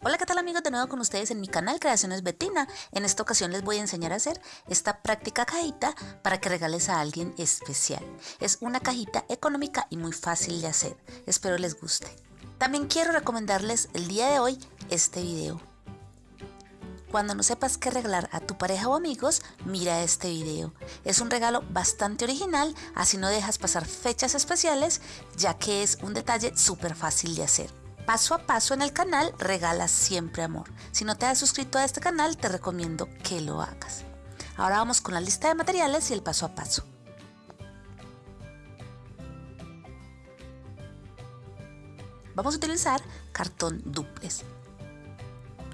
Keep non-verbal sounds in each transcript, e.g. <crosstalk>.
Hola, ¿qué tal amigos? De nuevo con ustedes en mi canal Creaciones Betina. En esta ocasión les voy a enseñar a hacer esta práctica cajita para que regales a alguien especial. Es una cajita económica y muy fácil de hacer. Espero les guste. También quiero recomendarles el día de hoy este video. Cuando no sepas qué regalar a tu pareja o amigos, mira este video. Es un regalo bastante original, así no dejas pasar fechas especiales, ya que es un detalle súper fácil de hacer paso a paso en el canal Regalas Siempre Amor. Si no te has suscrito a este canal, te recomiendo que lo hagas. Ahora vamos con la lista de materiales y el paso a paso. Vamos a utilizar cartón duples.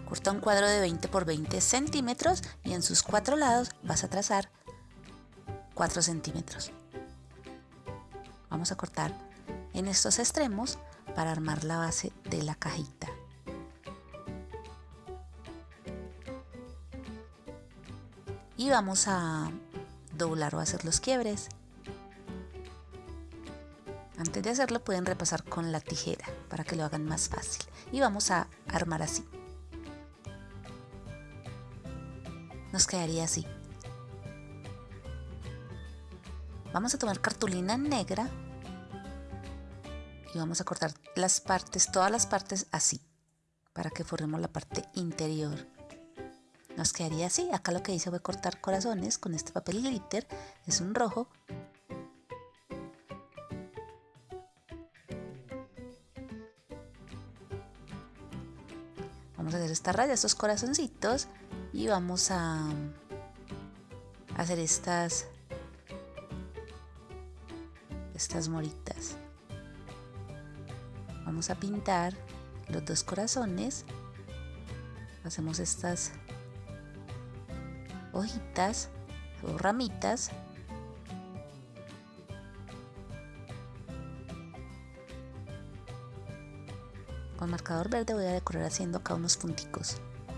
Corta un cuadro de 20 por 20 centímetros y en sus cuatro lados vas a trazar 4 centímetros. Vamos a cortar en estos extremos para armar la base de la cajita. Y vamos a doblar o hacer los quiebres. Antes de hacerlo pueden repasar con la tijera para que lo hagan más fácil. Y vamos a armar así. Nos quedaría así. Vamos a tomar cartulina negra y vamos a cortar las partes, todas las partes así, para que formemos la parte interior. Nos quedaría así, acá lo que hice fue cortar corazones con este papel glitter, es un rojo. Vamos a hacer esta raya, estos corazoncitos y vamos a hacer estas estas moritas vamos a pintar los dos corazones. Hacemos estas hojitas o ramitas. Con marcador verde voy a decorar haciendo acá unos punticos.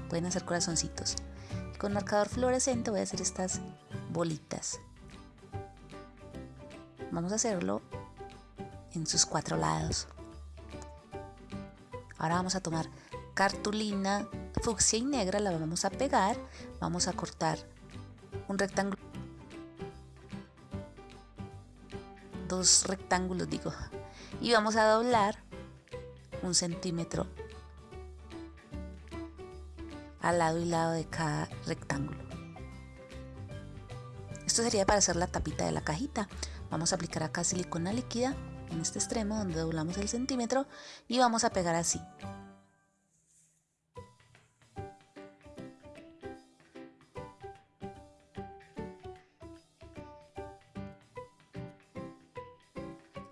Pueden hacer corazoncitos. Con marcador fluorescente voy a hacer estas bolitas. Vamos a hacerlo en sus cuatro lados Ahora vamos a tomar cartulina fucsia y negra, la vamos a pegar, vamos a cortar un rectángulo, dos rectángulos digo, y vamos a doblar un centímetro al lado y lado de cada rectángulo. Esto sería para hacer la tapita de la cajita. Vamos a aplicar acá silicona líquida en este extremo donde doblamos el centímetro y vamos a pegar así.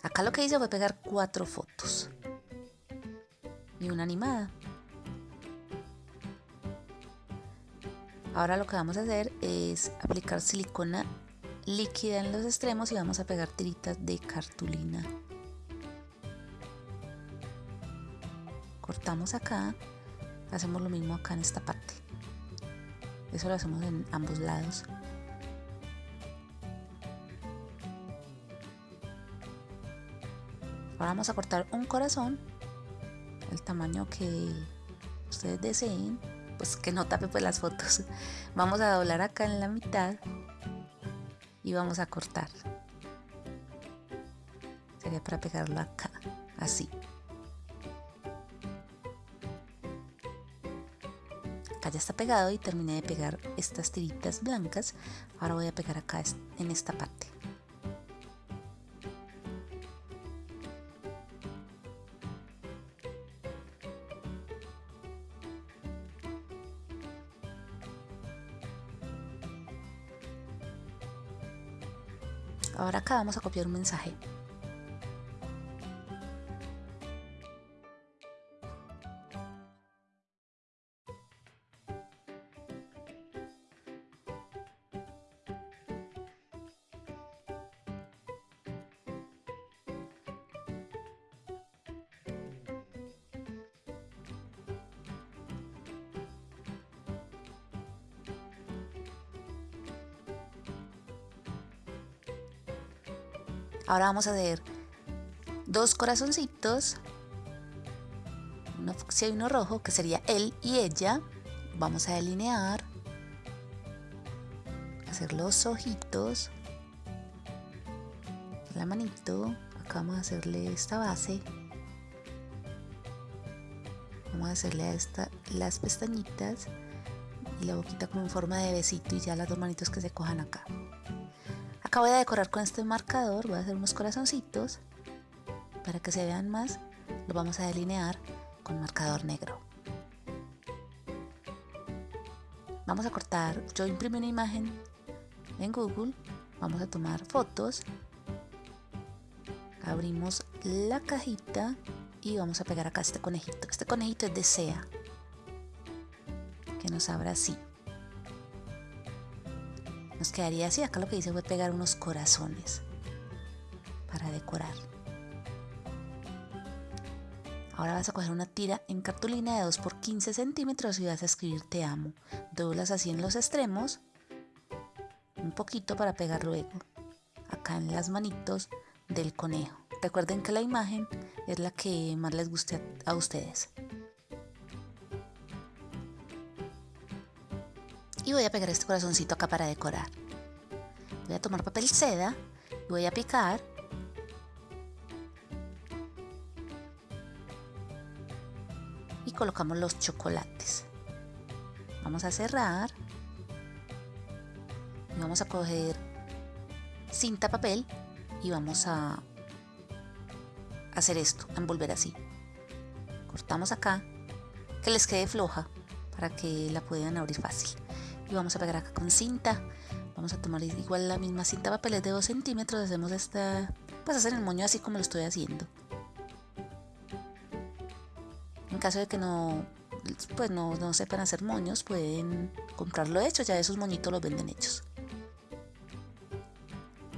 Acá lo que hice fue pegar cuatro fotos y una animada. Ahora lo que vamos a hacer es aplicar silicona líquida en los extremos y vamos a pegar tiritas de cartulina. Cortamos acá, hacemos lo mismo acá en esta parte. Eso lo hacemos en ambos lados. Ahora vamos a cortar un corazón, el tamaño que ustedes deseen, pues que no tape pues las fotos. <laughs> Vamos a doblar acá en la mitad y vamos a cortar. Sería para pegarlo acá, así. Acá ya está pegado y terminé de pegar estas tiritas blancas. Ahora voy a pegar acá en esta parte. Ahora acá vamos a copiar un mensaje. Ahora vamos a hacer dos corazoncitos, uno si hay uno rojo, que sería él y ella, vamos a delinear, hacer los ojitos, la manito, acá vamos a hacerle esta base, vamos a hacerle a esta las pestañitas y la boquita como en forma de besito y ya las dos manitos que se cojan acá. Acá voy a decorar con este marcador, voy a hacer unos corazoncitos para que se vean más, lo vamos a delinear con marcador negro. Vamos a cortar, yo imprimí una imagen en Google, vamos a tomar fotos, abrimos la cajita y vamos a pegar acá este conejito. Este conejito es de sea, que nos abra así. Nos quedaría así, acá lo que hice fue pegar unos corazones para decorar. Ahora vas a coger una tira en cartulina de 2 por 15 centímetros y vas a escribir te amo. Doblas así en los extremos, un poquito para pegar luego, acá en las manitos del conejo. Recuerden que la imagen es la que más les guste a ustedes. Y voy a pegar este corazoncito acá para decorar. Voy a tomar papel seda y voy a picar y colocamos los chocolates. Vamos a cerrar y vamos a coger cinta papel y vamos a hacer esto, envolver así. Cortamos acá, que les quede floja para que la puedan abrir fácil. Y vamos a pegar acá con cinta. Vamos a tomar igual la misma cinta papel de 2 centímetros. Hacemos esta, pues hacer el moño así como lo estoy haciendo. En caso de que no, pues no, no sepan hacer moños, pueden comprarlo hecho, ya esos moñitos los venden hechos.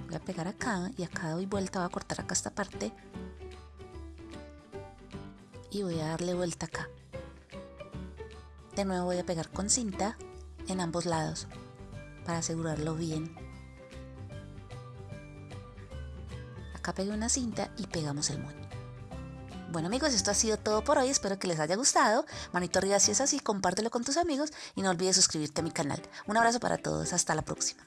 Voy a pegar acá y acá doy vuelta, voy a cortar acá esta parte y voy a darle vuelta acá. De nuevo voy a pegar con cinta en ambos lados para asegurarlo bien. Acá pegué una cinta y pegamos el moño. Bueno amigos, esto ha sido todo por hoy, espero que les haya gustado. Manito arriba si es así, compártelo con tus amigos y no olvides suscribirte a mi canal. Un abrazo para todos, hasta la próxima.